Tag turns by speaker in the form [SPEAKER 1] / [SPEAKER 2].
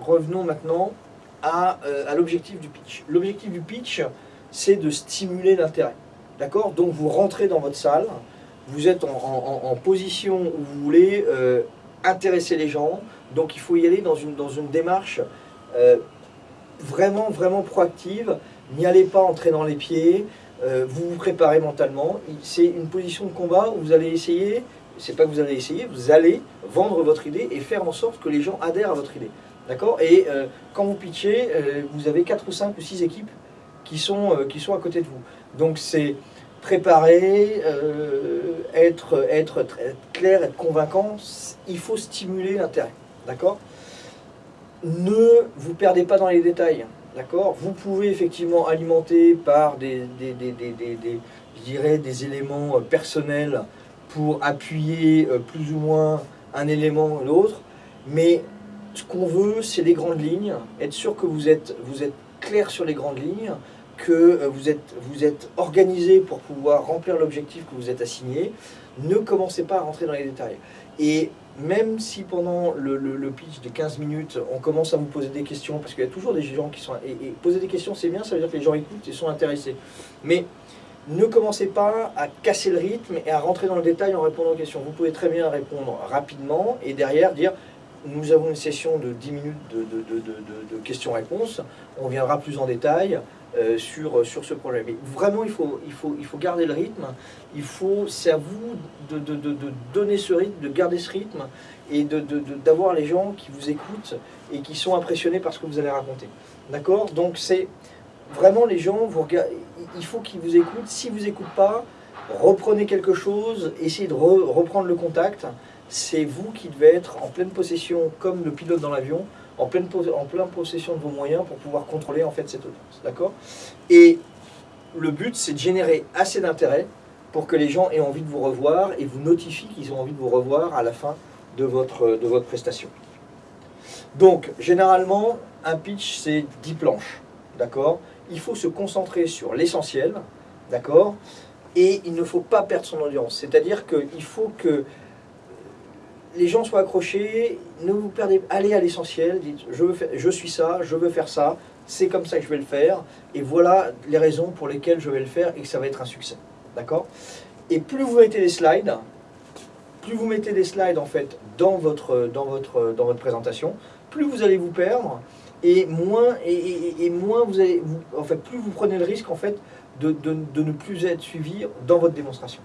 [SPEAKER 1] Revenons, maintenant à, euh, à l'objectif du pitch. L'objectif du pitch, c'est de stimuler l'intérêt. D'accord? Donc vous rentrez dans votre salle, vous êtes en, position où vous voulez euh, intéresser les gens, donc il faut y aller dans une, démarche euh, vraiment, vraiment proactive. N'y allez pas en traînant les pieds, vous vous préparez mentalement. C'est une position de combat où vous allez essayer, c'est pas que vous allez essayer, vous allez vendre votre idée et faire en sorte que les gens adhèrent à votre idée. D'accord? Et euh, quand vous pitchez, euh, vous avez 4 ou 5 ou 6 équipes qui sont, euh, qui sont à côté de vous. Donc c'est préparer, être, être clair, être convaincant, il faut stimuler l'intérêt. D'accord? Ne vous perdez pas dans les détails. D'accord? Vous pouvez effectivement alimenter par des, des, des, des, des- éléments personnels pour appuyer euh, plus ou moins un élément ou l'autre, mais ce qu'on veut, c'est les grandes lignes, être sûr que vous êtes, vous êtes clair sur les grandes lignes, que euh, vous êtes, vous êtes organisé pour pouvoir remplir l'objectif que vous êtes assigné. Ne commencez pas à rentrer dans les détails. Et même si pendant le, le- pitch de 15 minutes, on commence à vous poser des questions, parce qu'il y a toujours des gens qui sont... Et, et poser des questions, c'est bien, ça veut dire que les gens écoutent et sont intéressés. Mais ne commencez pas à casser le rythme et à rentrer dans le détail en répondant aux questions. Vous pouvez très bien répondre rapidement et derrière dire nous avons une session de 10 minutes de, de- de- questions-réponses. On viendra plus en détail euh, sur, sur ce problème. Vraiment, il faut, il, faut, il faut garder le rythme. Il faut, c'est à vous de, donner ce rythme, de garder ce rythme et d'avoir les gens qui vous écoutent et qui sont impressionnés par ce que vous allez raconter. D'accord? Donc c'est vraiment les gens, vous regardez, il faut qu'ils vous écoutent. S'ils ne vous écoutent pas, reprenez quelque chose, essayez de re- reprendre le contact. C'est vous qui devez être en pleine possession, comme le pilote dans l'avion, en pleine, pos- en pleine possession de vos moyens pour pouvoir contrôler en fait cette audience. D'accord? Et le but, c'est de générer assez d'intérêt pour que les gens aient envie de vous revoir et vous notifient qu'ils ont envie de vous revoir à la fin de votre, de votre prestation. Donc, généralement, un pitch, c'est 10 planches. D'accord? Il faut se concentrer sur l'essentiel. D'accord Et il ne faut pas perdre son audience. C'est-à-dire qu'il faut que les gens soient accrochés, ne vous perdez, allez à l'essentiel, dites je, veux suis ça, je veux faire ça, c'est comme ça que je vais le faire, et voilà les raisons pour lesquelles je vais le faire et que ça va être un succès. D'accord Et plus vous mettez des slides, plus vous mettez des slides en fait dans votre, dans votre présentation, plus vous allez vous perdre et en fait, plus vous prenez le risque de ne plus être suivi dans votre démonstration.